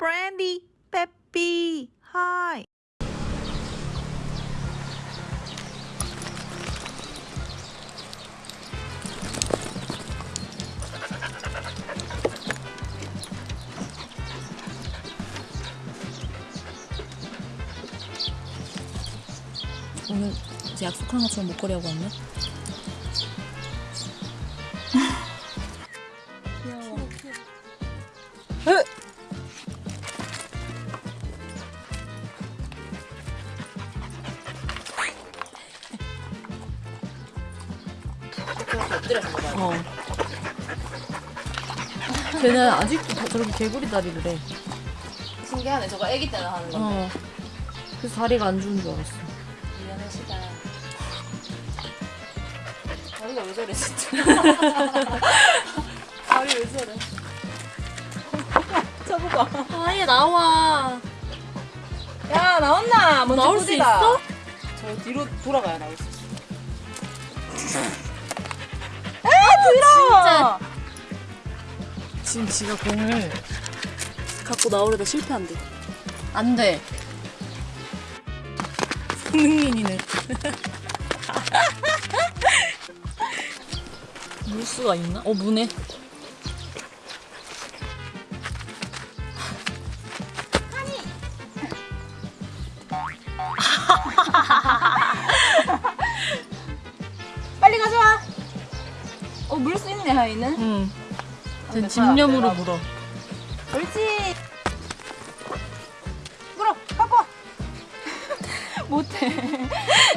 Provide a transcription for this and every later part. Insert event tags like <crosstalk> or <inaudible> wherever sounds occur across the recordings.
Brandy, Peppy, hi. 오늘 약속한 것처럼 목걸이 하고 왔네. 엎드려서 먹어야 돼. 어. 쟤는 아직도 다 저렇게 개구리 다리를 해. 신기하네. 저거 애기 때는 하는 건데. 어. 그래서 다리가 안 좋은 줄 알았어. 미안하시다. 다리가 왜 저래 진짜. <laughs> 다리 왜 저래. <laughs> 쳐봐봐. 아예 나와. 야 나왔나? 먼저 나올 수. 있어? 저 뒤로 돌아가야 나올 수 있어. 진짜. 지금 지가 공을 갖고 나오려다 실패한대. 안 돼. 손흥민이네. 물 수가 있나? 어, 무네. 하이는. 응. 쟤 근데 집념으로 물어. 옳지. 물어 바꿔. <laughs> 못해.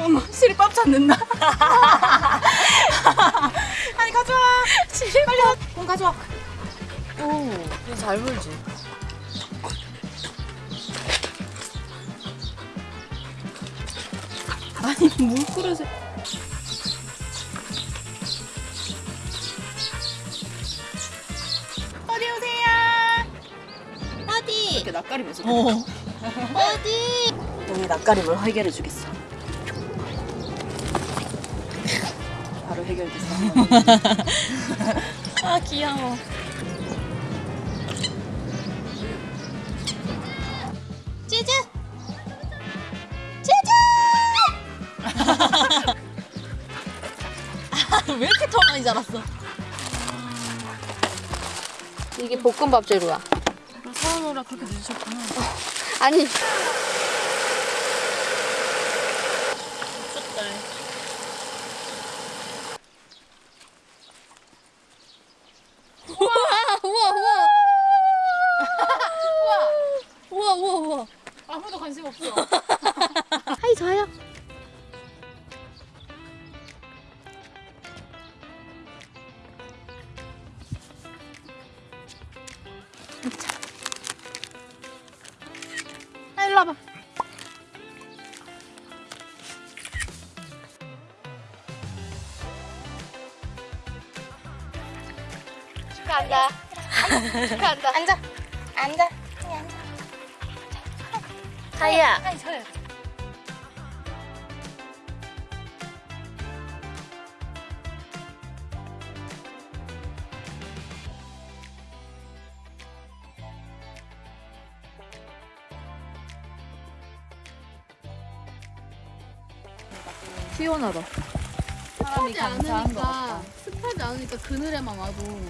어머 실밥 찾는다. 아니 가져와. 빨리 가. 공 가져와. 오, 얘잘 물지. 아니, 물그릇에. 낯가리면서. 어. 어디? 너의 낯가림을 해결해 주겠어. 바로 해결됐어. <laughs> 아, 귀여워. 찌즈. 찌즈. <laughs> 왜 이렇게 더 많이 자랐어? 이게 볶음밥 재료야. 서울오라 그렇게 늦으셨구나. 아니. 미쳤다. 우와, 우와, 우와. 우와, 우와, 우와. 아무도 관심 없어. 하이, 저요. 축하한다. 축하한다. 앉아. 앉아. 앉아. 하이야. 아니, 저요. 시원하다. 사람이 습하지 감사한 거 같다. 않으니까 습하지 않으니까 그늘에만 와도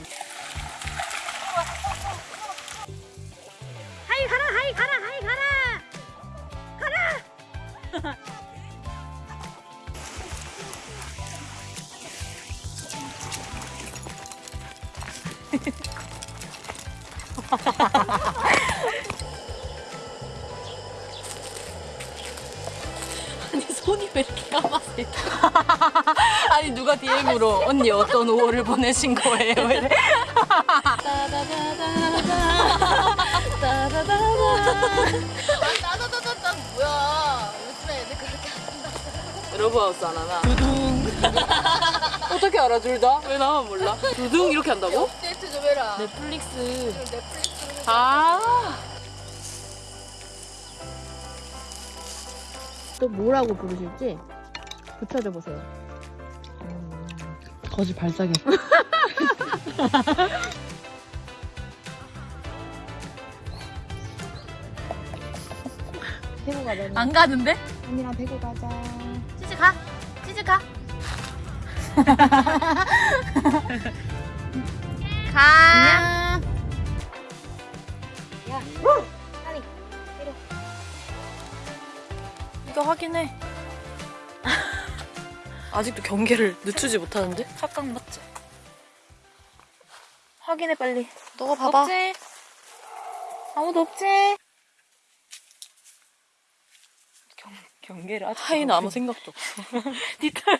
<laughs> 아니, 손이 왜 이렇게 까마세? 아니, 누가 DM으로 언니 어떤 5월을 보내신 거예요? 이래. 따다다다다 뭐야 요즘에 애들 그렇게 러브하우스 안 하나? 두둥. <laughs> 어떻게 알아, 둘 다? 왜 나만 몰라? 두둥 이렇게 한다고? 업데이트 좀 해라 넷플릭스. 넷플릭스 아. 또 뭐라고 부르실지 붙여줘 보세요. 거지 발작이. 대구 가자. 안 가는데? 언니랑 대구 가자. 치즈 가. 치즈 가. <laughs> 가. 이거 확인해. <laughs> 아직도 경계를 늦추지 못하는데? 착각 맞지? 확인해 빨리. 너가 봐봐. 없지? 아무도 없지? 경, 경계를 아직 하이는 아무 생각도 없어. <laughs> 니 다리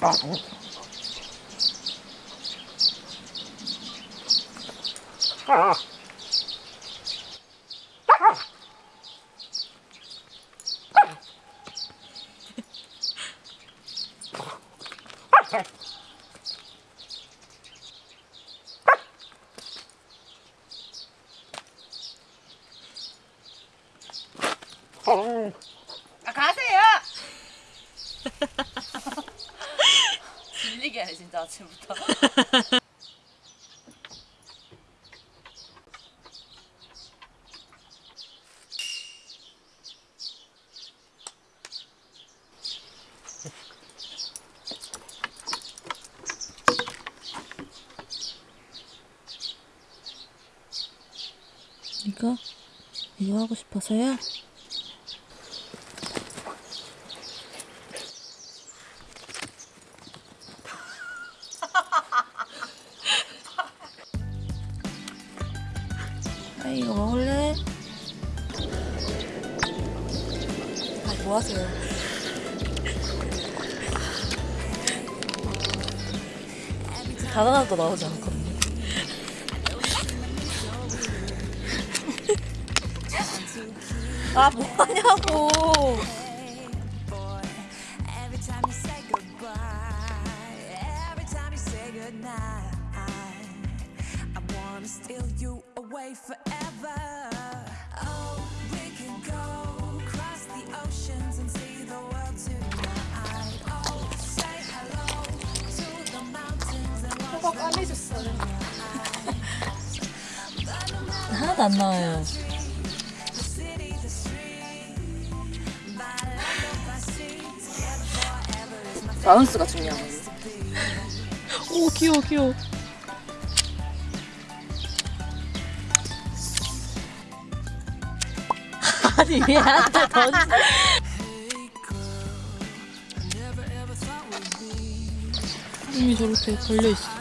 あそうああ Oh. 진짜 아침부터. 이거 이거 하고 싶어서요? 이거 먹을래? 아 뭐 하세요? 가다가도 나오지 않거든요. 아 뭐 하냐고. Every time you away forever. Oh, we can go across the oceans and see the world tonight. Oh, say hello to the mountains and watch 하나도 안 나와요. the together forever is my 바운스가 중요한 거예요. 오 귀여워 귀여워. 아니 얘한테 던지. 이미 저렇게 걸려 있어.